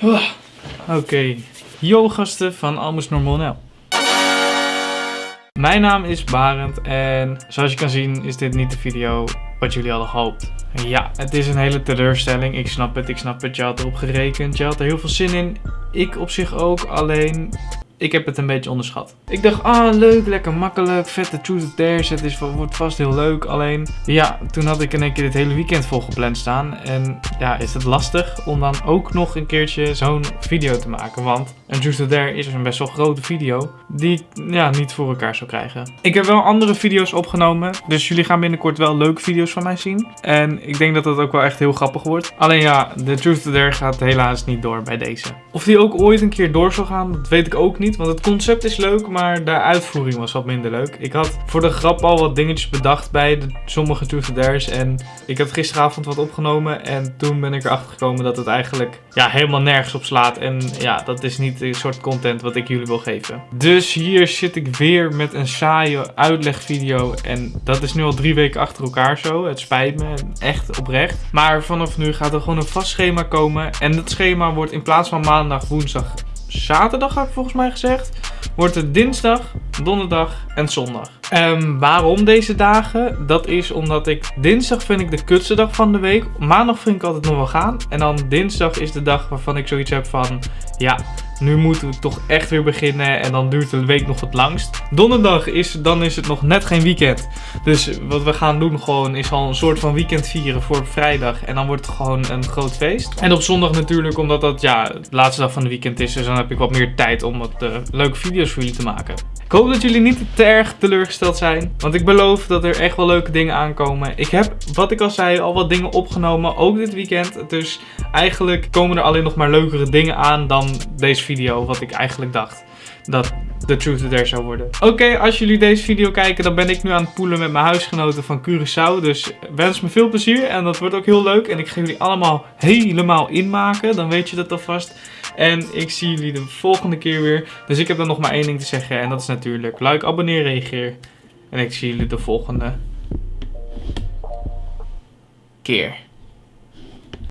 Ah, Oké, yo gasten van Almost Normal Nel. Mijn naam is Barend en zoals je kan zien is dit niet de video wat jullie hadden gehoopt. Ja, het is een hele teleurstelling. Ik snap het, ik snap het. Je had erop gerekend, je had er heel veel zin in. Ik op zich ook, alleen ik heb het een beetje onderschat. Ik dacht, ah leuk, lekker makkelijk, vette truth or dares, het is, wordt vast heel leuk. Alleen, ja, toen had ik in één keer dit hele weekend vol gepland staan. En ja, is het lastig om dan ook nog een keertje zo'n video te maken. Want een truth or dare is een best wel grote video die ik ja, niet voor elkaar zou krijgen. Ik heb wel andere video's opgenomen, dus jullie gaan binnenkort wel leuke video's van mij zien. En ik denk dat het ook wel echt heel grappig wordt. Alleen ja, de truth or dare gaat helaas niet door bij deze. Of die ook ooit een keer door zal gaan, dat weet ik ook niet. Want het concept is leuk, maar de uitvoering was wat minder leuk. Ik had voor de grap al wat dingetjes bedacht bij de, sommige truth. En ik had gisteravond wat opgenomen. En toen ben ik erachter gekomen dat het eigenlijk ja, helemaal nergens op slaat. En ja, dat is niet de soort content wat ik jullie wil geven. Dus hier zit ik weer met een saaie uitlegvideo. En dat is nu al drie weken achter elkaar zo. Het spijt me, echt oprecht. Maar vanaf nu gaat er gewoon een vast schema komen. En dat schema wordt in plaats van maandag, woensdag, zaterdag had ik volgens mij gezegd. Wordt het dinsdag, donderdag en zondag. Ehm, waarom deze dagen? Dat is omdat ik dinsdag vind ik de kutste dag van de week. Maandag vind ik altijd nog wel gaan. En dan dinsdag is de dag waarvan ik zoiets heb van... Ja, nu moeten we toch echt weer beginnen. En dan duurt de week nog het langst. Donderdag is, dan is het nog net geen weekend. Dus wat we gaan doen gewoon is al een soort van weekend vieren voor vrijdag. En dan wordt het gewoon een groot feest. En op zondag natuurlijk, omdat dat ja, de laatste dag van de weekend is. Dus dan heb ik wat meer tijd om wat uh, leuke video's voor jullie te maken. Ik hoop dat jullie niet te erg teleurgesteld zijn. Want ik beloof dat er echt wel leuke dingen aankomen. Ik heb, wat ik al zei, al wat dingen opgenomen. Ook dit weekend. Dus eigenlijk komen er alleen nog maar leukere dingen aan dan deze video. Wat ik eigenlijk dacht dat de Truth Dare zou worden. Oké, als jullie deze video kijken, dan ben ik nu aan het poelen met mijn huisgenoten van Curaçao. Dus wens me veel plezier en dat wordt ook heel leuk. En ik ga jullie allemaal helemaal inmaken, dan weet je dat alvast. En ik zie jullie de volgende keer weer. Dus ik heb dan nog maar één ding te zeggen en dat is natuurlijk like, abonneer, reageer. En ik zie jullie de volgende keer.